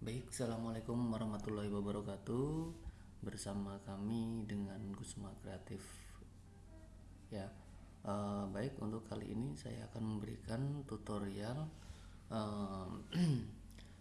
Baik, Assalamualaikum warahmatullahi wabarakatuh. Bersama kami dengan Gusma Kreatif. Ya, uh, baik untuk kali ini saya akan memberikan tutorial uh,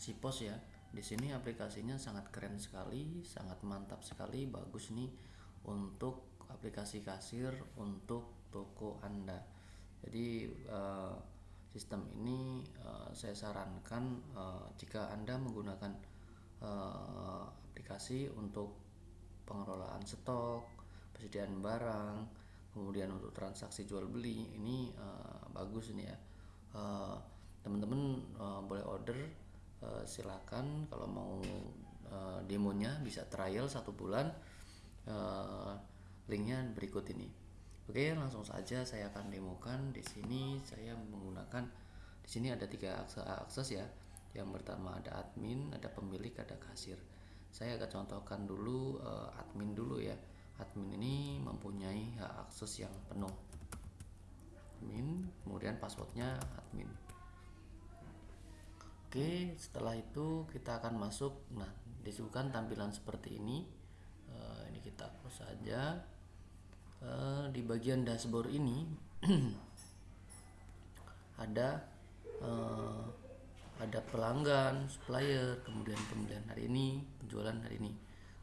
Sipos ya. Di sini aplikasinya sangat keren sekali, sangat mantap sekali, bagus nih untuk aplikasi kasir untuk toko Anda. Jadi uh, sistem ini uh, saya sarankan uh, jika Anda menggunakan uh, aplikasi untuk pengelolaan stok, persediaan barang, kemudian untuk transaksi jual beli ini uh, bagus ini ya. Teman-teman uh, boleh order uh, silakan kalau mau uh, demonya bisa trial satu bulan. Uh, linknya berikut ini. Oke, langsung saja saya akan demokan. Di sini saya menggunakan di sini ada tiga akses, akses ya. Yang pertama ada admin, ada pemilik, ada kasir. Saya akan contohkan dulu uh, admin dulu ya. Admin ini mempunyai hak akses yang penuh. Admin, kemudian passwordnya admin. Oke, setelah itu kita akan masuk. Nah, disuguhkan tampilan seperti ini. Uh, ini kita close saja uh, di bagian dashboard ini ada uh, ada pelanggan, supplier, kemudian pembelian hari ini, penjualan hari ini,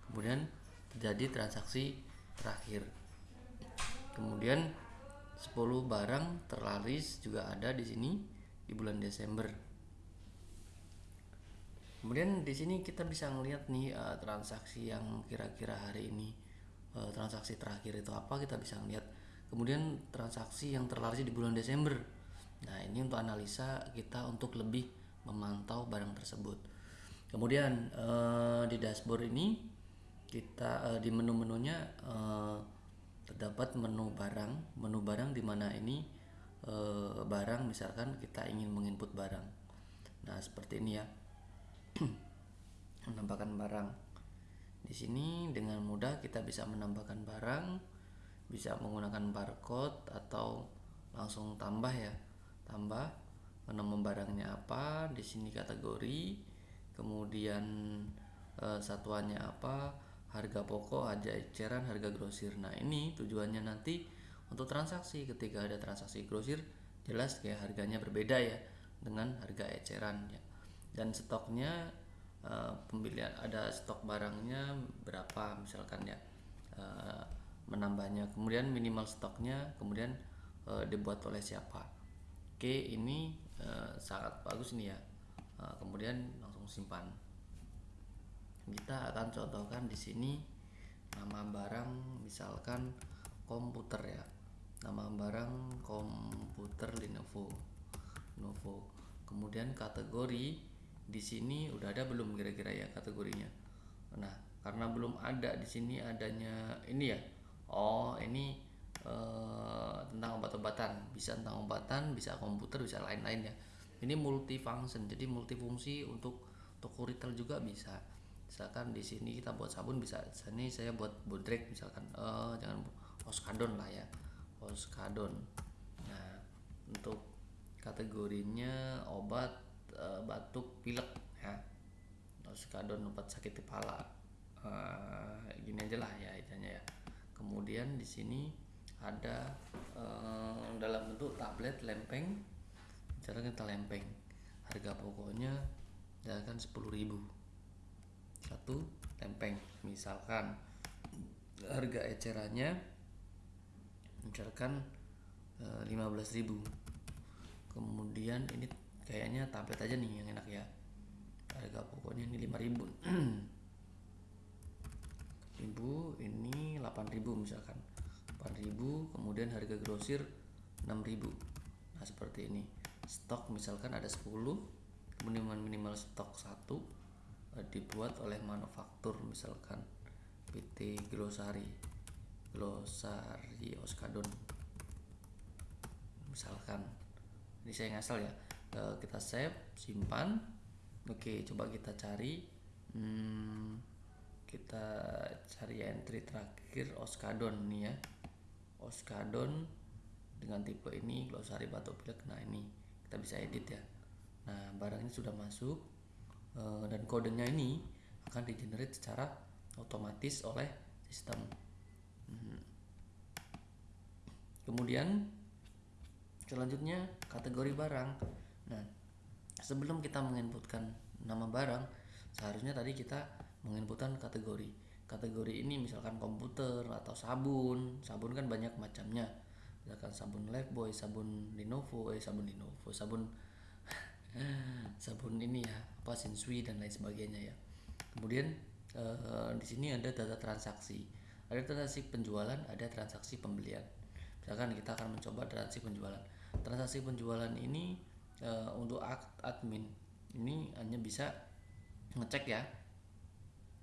kemudian terjadi transaksi terakhir. Kemudian 10 barang terlaris juga ada di sini di bulan Desember. Kemudian di sini kita bisa melihat nih uh, transaksi yang kira-kira hari ini uh, transaksi terakhir itu apa kita bisa lihat kemudian transaksi yang terlaris di bulan Desember. Nah ini untuk analisa kita untuk lebih memantau barang tersebut. Kemudian uh, di dashboard ini kita uh, di menu-menunya uh, terdapat menu barang. Menu barang di mana ini uh, barang misalkan kita ingin menginput barang. Nah seperti ini ya. Menambahkan barang di sini dengan mudah kita bisa menambahkan barang, bisa menggunakan barcode atau langsung tambah ya. Tambah nama barangnya apa, di sini kategori, kemudian e, satuannya apa, harga pokok, harga eceran, harga grosir. Nah, ini tujuannya nanti untuk transaksi ketika ada transaksi grosir jelas kayak harganya berbeda ya dengan harga eceran ya. Dan stoknya uh, pembelian ada stok barangnya berapa misalkan ya. Uh, menambahnya kemudian minimal stoknya kemudian uh, dibuat oleh siapa. Oke ini uh, sangat bagus nih ya. Uh, kemudian langsung simpan. Kita akan contohkan di sini nama barang misalkan komputer ya. Nama barang komputer Lenovo. Lenovo. Kemudian kategori di sini udah ada belum kira-kira ya kategorinya? Nah karena belum ada di sini adanya ini ya. Oh ini uh, tentang obat-obatan. Bisa tentang obatan bisa komputer bisa lain-lain ya. Ini multifunction jadi multifungsi untuk toko retail juga bisa. Misalkan di sini kita buat sabun bisa sini saya buat bodrek misalkan. Uh, jangan oskadon lah ya. Oskadon. Nah untuk kategorinya obat uh, batuk pilek ya. Skadon obat sakit kepala. Uh, gini aja lah ya idenya ya. Kemudian di sini ada uh, dalam bentuk tablet lempeng. Cara kita lempeng. Harga pokoknya misalkan 10.000 satu lempeng misalkan. Harga ecerannya misalkan uh, 15.000 kemudian ini kayaknya tablet aja nih yang enak ya. Harga pokoknya ini 5000 ribu. Ini 8000 misalkan. 8000 kemudian harga grosir 6000 nah seperti ini. Stok misalkan ada 10 minimal minimal stok 1 eh, dibuat oleh manufaktur misalkan. PT Glosari. Glosari Oskadon. Misalkan. Ini saya ngasal ya kita save simpan. Oke coba kita cari. Hmm, kita cari entry terakhir oskadon nih ya. Oskadon dengan tipe ini glosari batuk pilek. Nah ini kita bisa edit ya. Nah barang ini sudah masuk uh, dan kodenya ini akan di generate secara otomatis oleh sistem. Hmm. kemudian selanjutnya kategori barang nah sebelum kita menginputkan nama barang seharusnya tadi kita menginputkan kategori. Kategori ini misalkan komputer atau sabun. Sabun kan banyak macamnya. Misalkan sabun Lifebuoy sabun Lenovo eh sabun Lenovo sabun sabun ini ya apa Sensui dan lain sebagainya ya. Kemudian eh, di sini ada data transaksi. Ada transaksi penjualan ada transaksi pembelian. Misalkan kita akan mencoba transaksi penjualan. Transaksi penjualan ini eh, untuk admin. Ini hanya bisa ngecek ya.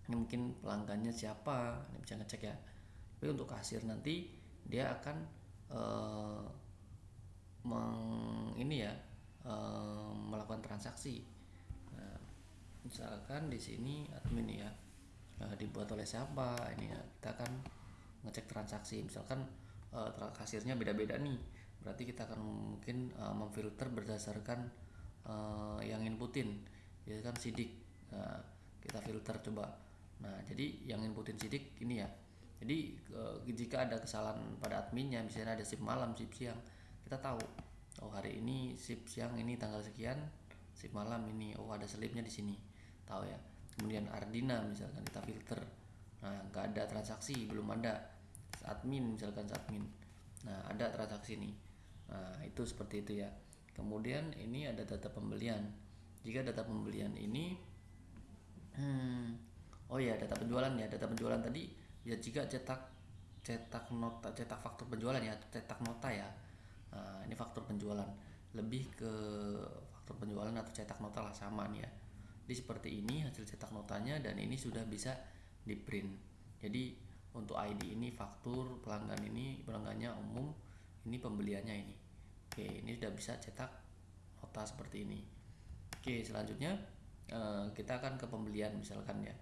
Ini mungkin pelanggannya siapa ini bisa ngecek ya. Tapi untuk kasir nanti dia akan uh, meng, ini ya uh, melakukan transaksi. Nah, misalkan di sini admin ya uh, dibuat oleh siapa ini ya kita akan ngecek transaksi. Misalkan uh, kasirnya beda-beda nih berarti kita akan mungkin uh, memfilter berdasarkan uh, yang inputin ya kan sidik nah, kita filter coba Nah, jadi yang inputin sidik ini ya. Jadi e, jika ada kesalahan pada adminnya, misalnya ada shift malam, shift siang, kita tahu oh hari ini shift siang ini tanggal sekian, shift malam ini oh ada selipnya di sini. Tahu ya. Kemudian Ardina misalkan kita filter. Nah, nggak ada transaksi, belum ada. Admin misalkan admin. Nah, ada transaksi nih. Nah, itu seperti itu ya. Kemudian ini ada data pembelian. Jika data pembelian ini hmm, oh ya data penjualan ya data penjualan tadi ya jika cetak cetak nota cetak faktur penjualan ya cetak nota ya nah, ini faktur penjualan lebih ke faktur penjualan atau cetak nota lah sama nih ya jadi seperti ini hasil cetak notanya dan ini sudah bisa di print jadi untuk ID ini faktur pelanggan ini pelanggannya umum ini pembeliannya ini. Oke ini sudah bisa cetak nota seperti ini. Oke selanjutnya eh, kita akan ke pembelian misalkan ya.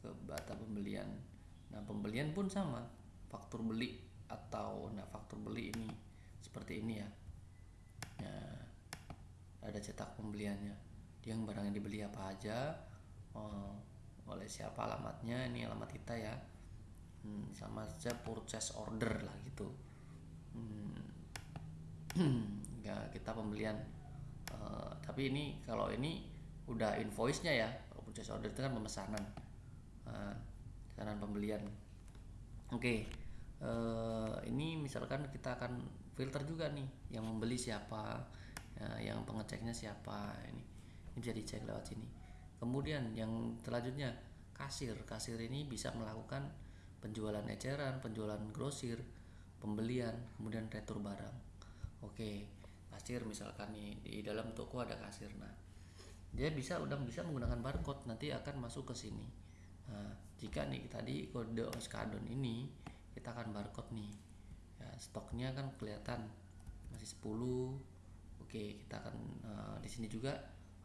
Ke bata pembelian. Nah pembelian pun sama. Faktur beli atau nah faktur beli ini seperti ini ya. Nah, ada cetak pembeliannya. Yang barang yang dibeli apa aja oh, oleh siapa alamatnya ini alamat kita ya. Hmm, sama saja purchase order lah gitu. Hmm, ya kita pembelian uh, tapi ini kalau ini udah invoice nya ya kalau purchase order itu kan pemesanan uh, pembelian. Oke okay. uh, eh, ini misalkan kita akan filter juga nih yang membeli siapa ya, yang pengeceknya siapa ini ini bisa dicek lewat sini. Kemudian yang selanjutnya kasir. Kasir ini bisa melakukan penjualan eceran penjualan grosir pembelian kemudian retur barang oke kasir misalkan nih di dalam toko ada kasir nah dia bisa udah bisa menggunakan barcode nanti akan masuk ke sini Nah, jika nih tadi kode oskadon ini kita akan barcode nih. Ya, stoknya kan kelihatan masih 10. Oke, kita akan uh, di sini juga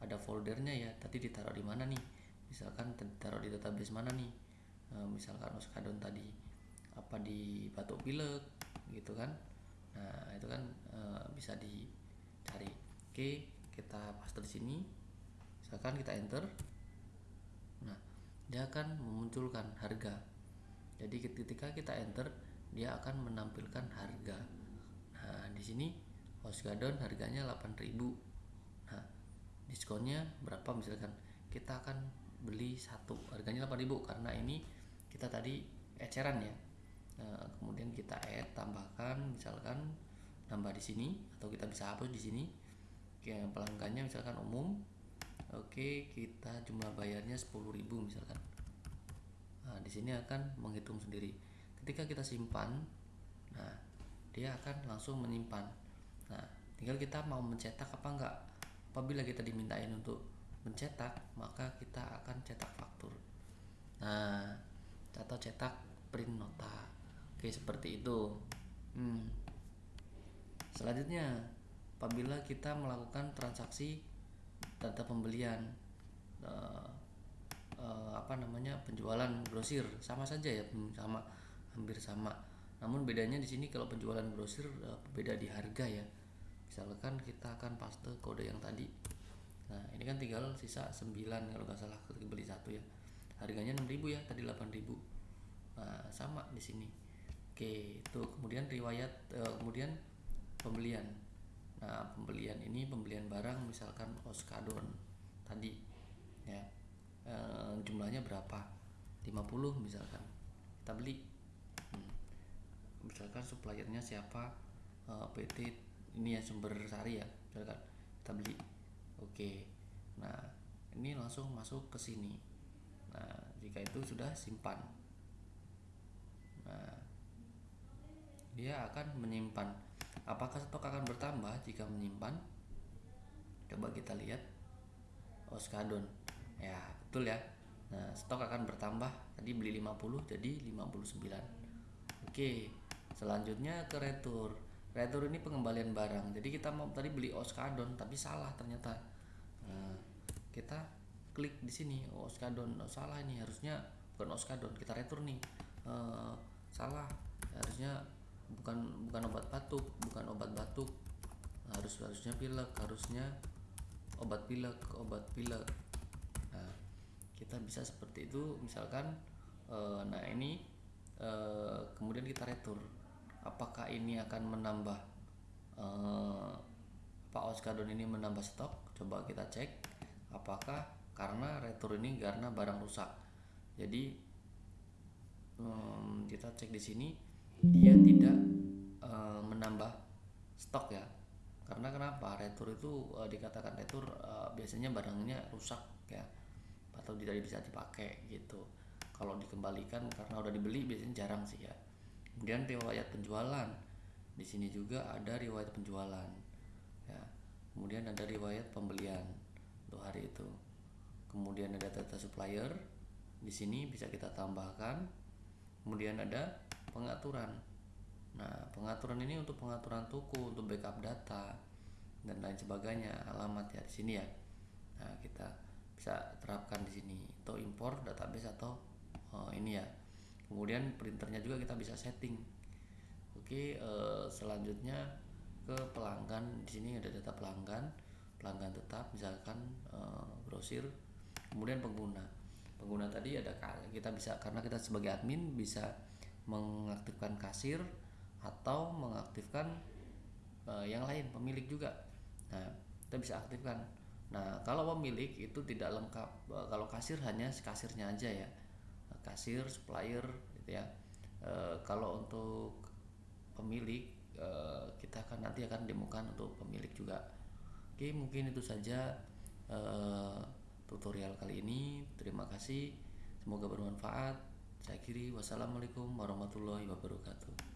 ada foldernya ya. Tadi ditaruh di mana nih? Misalkan ditaruh di database mana nih? Uh, misalkan oskadon tadi apa di batuk pilek gitu kan. Nah, itu kan uh, bisa dicari. Oke, kita paste di sini. Misalkan kita enter. Dia akan memunculkan harga. Jadi ketika kita enter dia akan menampilkan harga. Nah di sini Hostgadon harganya 8000 nah diskonnya berapa? Misalkan kita akan beli satu. Harganya 8000 karena ini kita tadi eceran ya nah, kemudian kita add tambahkan misalkan nambah di sini atau kita bisa hapus di sini yang pelanggannya misalkan umum Oke, kita jumlah bayarnya 10.000 misalkan. Nah, di sini akan menghitung sendiri. Ketika kita simpan, nah, dia akan langsung menyimpan. Nah, tinggal kita mau mencetak apa enggak. Apabila kita dimintain untuk mencetak, maka kita akan cetak faktur. Nah, atau cetak print nota. Oke, seperti itu. Hmm. Selanjutnya, apabila kita melakukan transaksi data pembelian uh, uh, apa namanya penjualan grosir sama saja ya hmm, sama hampir sama. Namun bedanya di sini kalau penjualan grosir uh, beda di harga ya. Misalkan kita akan paste kode yang tadi. Nah ini kan tinggal sisa 9 kalau nggak salah beli satu ya. Harganya 6000 ya tadi 8000 nah sama di sini oke itu. Kemudian riwayat uh, kemudian pembelian. Nah pembelian ini pembelian barang misalkan oskadon tadi ya. E, jumlahnya berapa? 50 misalkan. Kita beli. Hmm. misalkan suppliernya siapa? E, PT ini ya sumber sari ya misalkan. Kita beli. Oke. Nah ini langsung masuk ke sini. Nah jika itu sudah simpan. Nah dia akan menyimpan. Apakah stok akan bertambah jika menyimpan? Coba kita lihat. Oskadon. Ya betul ya. Nah stok akan bertambah. Tadi beli 50 jadi 59 oke selanjutnya ke retur retur ini pengembalian barang. Jadi kita mau tadi beli oskadon tapi salah ternyata. Nah, kita klik di sini oskadon. Oh, salah ini harusnya bukan oskadon kita retur nih. Uh, salah harusnya bukan bukan obat batuk bukan obat batuk. Harus harusnya pilek harusnya obat pilek obat pilek. Nah kita bisa seperti itu. Misalkan uh, nah ini uh, kemudian kita retur. Apakah ini akan menambah uh, Pak Oskadon ini menambah stok? Coba kita cek. Apakah? Karena retur ini karena barang rusak. Jadi um, kita cek di sini. Dia tidak uh, menambah stok ya. Karena kenapa? Retur itu uh, dikatakan retur uh, biasanya barangnya rusak ya atau tidak bisa dipakai gitu. Kalau dikembalikan karena udah dibeli biasanya jarang sih ya. Kemudian riwayat penjualan. Di sini juga ada riwayat penjualan ya. Kemudian ada riwayat pembelian untuk hari itu. Kemudian ada data supplier. Di sini bisa kita tambahkan. Kemudian ada pengaturan Nah, pengaturan ini untuk pengaturan toko, untuk backup data dan lain sebagainya, alamat ya di sini ya. Nah, kita bisa terapkan di sini atau impor database atau oh, ini ya. Kemudian printernya juga kita bisa setting. Oke, eh, selanjutnya ke pelanggan. Di sini ada data pelanggan, pelanggan tetap misalkan eh, grosir. Kemudian pengguna. Pengguna tadi ada kita bisa karena kita sebagai admin bisa mengaktifkan kasir atau mengaktifkan uh, yang lain pemilik juga. Nah kita bisa aktifkan. Nah kalau pemilik itu tidak lengkap uh, kalau kasir hanya kasirnya aja ya. Kasir supplier gitu ya. Uh, kalau untuk pemilik uh, kita akan nanti akan demokan untuk pemilik juga. Oke mungkin itu saja uh, tutorial kali ini. Terima kasih. Semoga bermanfaat. Saya kiri wassalamualaikum warahmatullahi wabarakatuh